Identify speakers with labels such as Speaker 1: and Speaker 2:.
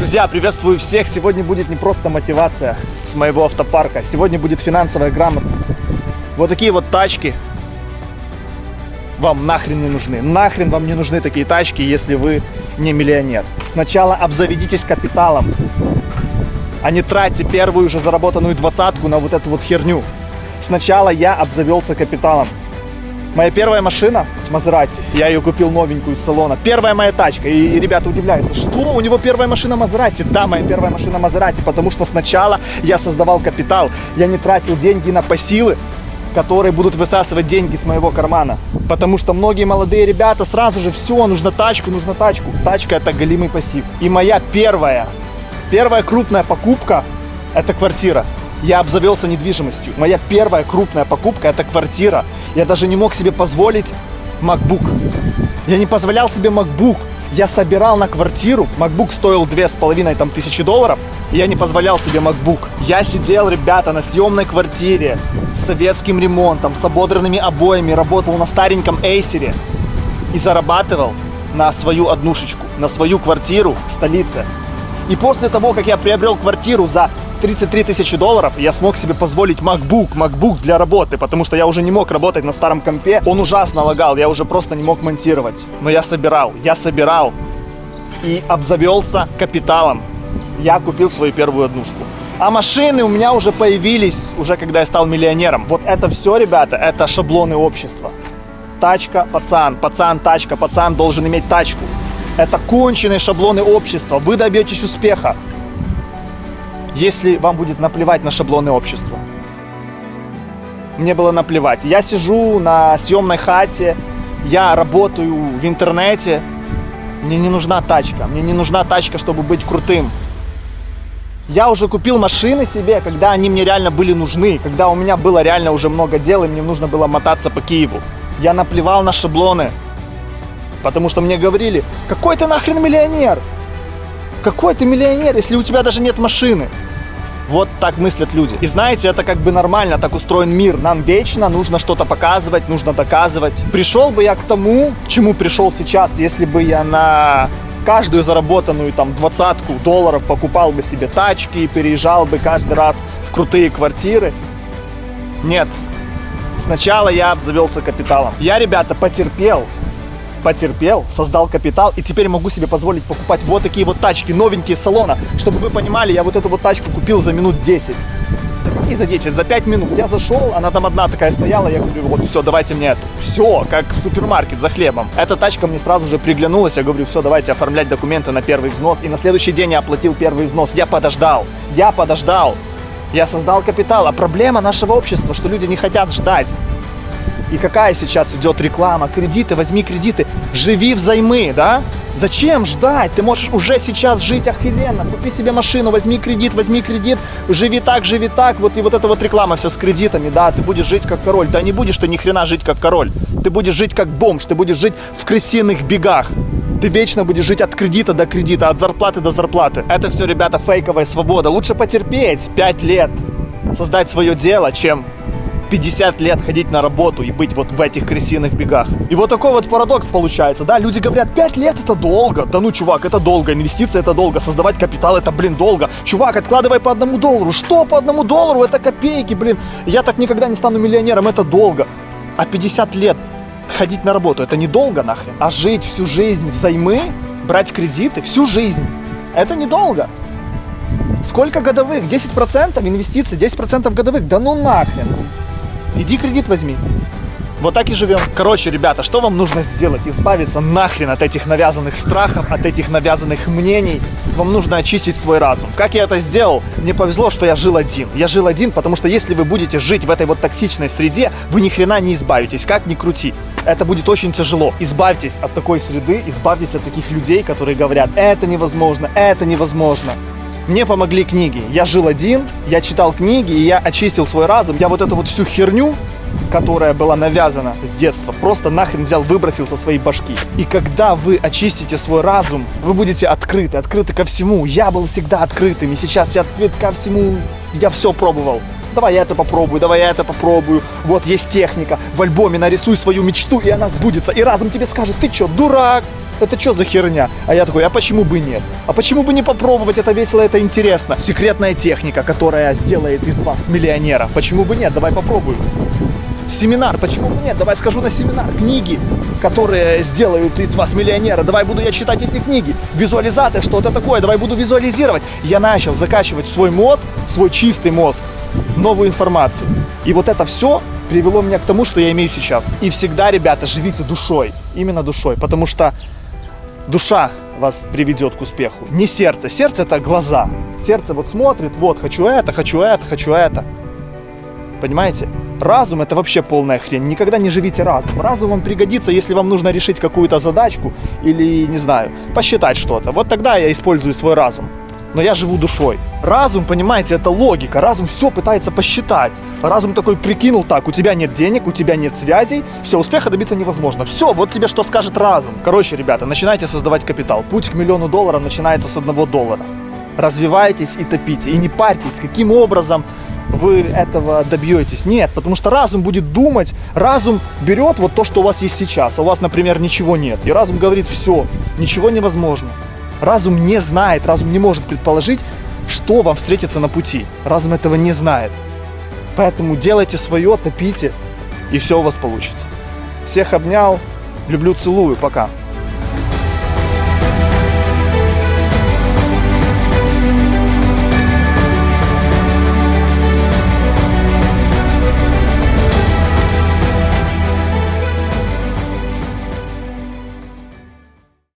Speaker 1: Друзья, приветствую всех! Сегодня будет не просто мотивация с моего автопарка, сегодня будет финансовая грамотность. Вот такие вот тачки вам нахрен не нужны. Нахрен вам не нужны такие тачки, если вы не миллионер. Сначала обзаведитесь капиталом, а не тратьте первую уже заработанную двадцатку на вот эту вот херню. Сначала я обзавелся капиталом. Моя первая машина Мазерати, я ее купил новенькую из салона. Первая моя тачка. И, и ребята удивляются, что у него первая машина Мазерати? Да, моя первая машина Мазерати, потому что сначала я создавал капитал. Я не тратил деньги на пассивы, которые будут высасывать деньги с моего кармана. Потому что многие молодые ребята сразу же, все, нужно тачку, нужно тачку. Тачка это голимый пассив. И моя первая, первая крупная покупка это квартира. Я обзавелся недвижимостью. Моя первая крупная покупка это квартира. Я даже не мог себе позволить MacBook. Я не позволял себе MacBook. Я собирал на квартиру. MacBook стоил две с половиной там тысячи долларов. И я не позволял себе MacBook. Я сидел, ребята, на съемной квартире с советским ремонтом, с ободранными обоями, работал на стареньком Эйсере и зарабатывал на свою однушечку, на свою квартиру в столице. И после того, как я приобрел квартиру за 33 тысячи долларов, я смог себе позволить MacBook, MacBook для работы, потому что я уже не мог работать на старом компе. Он ужасно лагал, я уже просто не мог монтировать. Но я собирал, я собирал и обзавелся капиталом. Я купил свою первую однушку. А машины у меня уже появились, уже когда я стал миллионером. Вот это все, ребята, это шаблоны общества. Тачка, пацан, пацан, тачка, пацан должен иметь тачку. Это конченые шаблоны общества. Вы добьетесь успеха, если вам будет наплевать на шаблоны общества. Мне было наплевать. Я сижу на съемной хате, я работаю в интернете. Мне не нужна тачка. Мне не нужна тачка, чтобы быть крутым. Я уже купил машины себе, когда они мне реально были нужны, когда у меня было реально уже много дел, и мне нужно было мотаться по Киеву. Я наплевал на шаблоны, потому что мне говорили, какой ты нахрен миллионер? Какой ты миллионер, если у тебя даже нет машины? Вот так мыслят люди. И знаете, это как бы нормально, так устроен мир. Нам вечно нужно что-то показывать, нужно доказывать. Пришел бы я к тому, к чему пришел сейчас, если бы я на каждую заработанную там двадцатку долларов покупал бы себе тачки и переезжал бы каждый раз в крутые квартиры. Нет. Сначала я обзавелся капиталом. Я, ребята, потерпел, потерпел, создал капитал и теперь могу себе позволить покупать вот такие вот тачки, новенькие салона. Чтобы вы понимали, я вот эту вот тачку купил за минут 10. И за 10, за 5 минут. Я зашел, она там одна такая стояла, я говорю, вот все, давайте мне эту. Все, как в супермаркет за хлебом. Эта тачка мне сразу же приглянулась, я говорю, все, давайте оформлять документы на первый взнос. И на следующий день я оплатил первый взнос. Я подождал, я подождал. Я создал капитал. А проблема нашего общества, что люди не хотят ждать. И какая сейчас идет реклама? Кредиты, возьми кредиты, живи взаймы, да? Зачем ждать? Ты можешь уже сейчас жить охеренно. Купи себе машину, возьми кредит, возьми кредит, живи так, живи так. Вот и вот эта вот реклама вся с кредитами, да, ты будешь жить как король. Да не будешь ты ни хрена жить как король. Ты будешь жить как бомж, ты будешь жить в крысиных бегах. Ты вечно будешь жить от кредита до кредита, от зарплаты до зарплаты. Это все, ребята, фейковая свобода. Лучше потерпеть 5 лет, создать свое дело, чем 50 лет ходить на работу и быть вот в этих крысиных бегах. И вот такой вот парадокс получается, да, люди говорят, 5 лет это долго. Да ну, чувак, это долго, инвестиции это долго, создавать капитал это, блин, долго. Чувак, откладывай по одному доллару. Что по одному доллару? Это копейки, блин. Я так никогда не стану миллионером, это долго. А 50 лет ходить на работу, это недолго нахрен. А жить всю жизнь взаймы, брать кредиты всю жизнь, это недолго. Сколько годовых? 10% инвестиций, 10% годовых? Да ну нахрен. Иди кредит возьми. Вот так и живем. Короче, ребята, что вам нужно сделать? Избавиться нахрен от этих навязанных страхов, от этих навязанных мнений. Вам нужно очистить свой разум. Как я это сделал? Мне повезло, что я жил один. Я жил один, потому что если вы будете жить в этой вот токсичной среде, вы ни хрена не избавитесь, как ни крути. Это будет очень тяжело. Избавьтесь от такой среды, избавьтесь от таких людей, которые говорят, это невозможно, это невозможно. Мне помогли книги. Я жил один, я читал книги, и я очистил свой разум. Я вот эту вот всю херню, которая была навязана с детства, просто нахрен взял, выбросил со своей башки. И когда вы очистите свой разум, вы будете открыты, открыты ко всему. Я был всегда открытым, и сейчас я открыт ко всему. Я все пробовал. Давай я это попробую, давай я это попробую. Вот есть техника. В альбоме нарисуй свою мечту, и она сбудется. И разум тебе скажет, ты что, дурак? Это что за херня? А я такой, а почему бы нет? А почему бы не попробовать? Это весело, это интересно. Секретная техника, которая сделает из вас миллионера. Почему бы нет? Давай попробуем. Семинар, почему бы нет? Давай скажу на семинар. Книги, которые сделают из вас миллионера. Давай буду я читать эти книги. Визуализация, что это такое. Давай буду визуализировать. Я начал закачивать в свой мозг, свой чистый мозг, новую информацию. И вот это все привело меня к тому, что я имею сейчас. И всегда, ребята, живите душой. Именно душой. Потому что душа вас приведет к успеху. Не сердце. Сердце это глаза. Сердце вот смотрит, вот, хочу это, хочу это, хочу это. Понимаете? Разум это вообще полная хрень. Никогда не живите разум. Разум вам пригодится, если вам нужно решить какую-то задачку или, не знаю, посчитать что-то. Вот тогда я использую свой разум. Но я живу душой. Разум, понимаете, это логика. Разум все пытается посчитать. Разум такой прикинул так, у тебя нет денег, у тебя нет связей, все, успеха добиться невозможно. Все, вот тебе что скажет разум. Короче, ребята, начинайте создавать капитал. Путь к миллиону долларов начинается с одного доллара. Развивайтесь и топите. И не парьтесь, каким образом вы этого добьетесь. Нет, потому что разум будет думать, разум берет вот то, что у вас есть сейчас. А у вас, например, ничего нет. И разум говорит, все, ничего невозможно. Разум не знает, разум не может предположить, что вам встретится на пути. Разум этого не знает. Поэтому делайте свое, топите, и все у вас получится. Всех обнял, люблю, целую, пока.